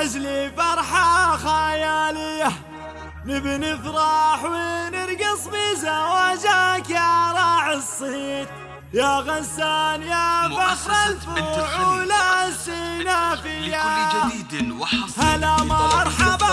جهز فرحة خيالية نبي نفرح ونرقص بزواجك يا راعي الصيد يا غسان يا فخر الفؤول السنافية لكل جديد هلا مرحبا.